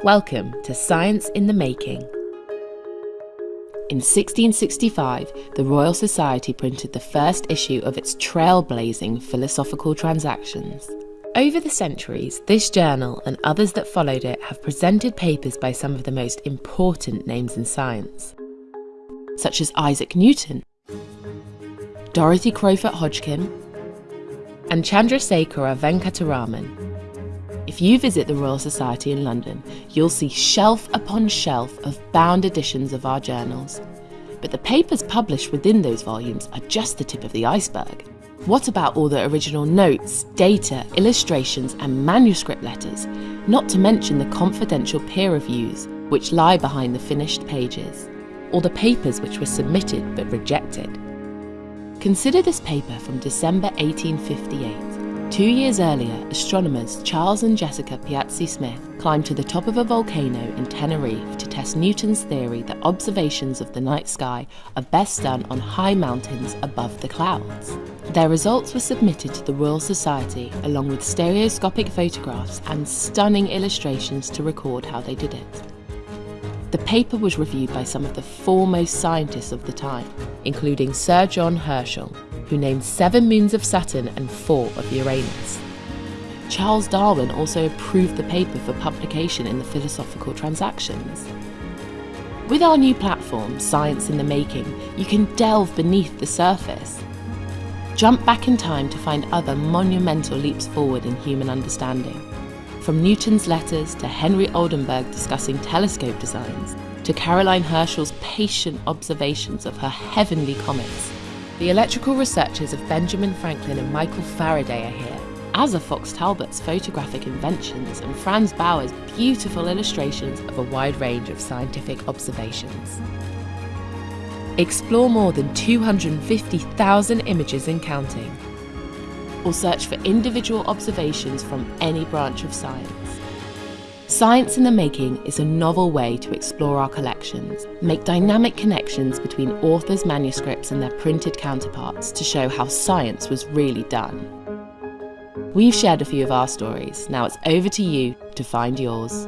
Welcome to Science in the Making. In 1665, the Royal Society printed the first issue of its trailblazing Philosophical Transactions. Over the centuries, this journal and others that followed it have presented papers by some of the most important names in science, such as Isaac Newton, Dorothy Crowfoot Hodgkin, and Chandrasekhara Venkata Raman, if you visit the Royal Society in London, you'll see shelf upon shelf of bound editions of our journals. But the papers published within those volumes are just the tip of the iceberg. What about all the original notes, data, illustrations, and manuscript letters? Not to mention the confidential peer reviews, which lie behind the finished pages, or the papers which were submitted but rejected. Consider this paper from December 1858. Two years earlier, astronomers Charles and Jessica Piazzi Smith climbed to the top of a volcano in Tenerife to test Newton's theory that observations of the night sky are best done on high mountains above the clouds. Their results were submitted to the Royal Society along with stereoscopic photographs and stunning illustrations to record how they did it. The paper was reviewed by some of the foremost scientists of the time, including Sir John Herschel, who named seven moons of Saturn and four of Uranus. Charles Darwin also approved the paper for publication in the Philosophical Transactions. With our new platform, Science in the Making, you can delve beneath the surface. Jump back in time to find other monumental leaps forward in human understanding. From Newton's letters to Henry Oldenburg discussing telescope designs, to Caroline Herschel's patient observations of her heavenly comets, the electrical researches of Benjamin Franklin and Michael Faraday are here, as are Fox Talbot's photographic inventions and Franz Bauer's beautiful illustrations of a wide range of scientific observations. Explore more than 250,000 images and counting, or search for individual observations from any branch of science. Science in the Making is a novel way to explore our collections, make dynamic connections between authors' manuscripts and their printed counterparts to show how science was really done. We've shared a few of our stories, now it's over to you to find yours.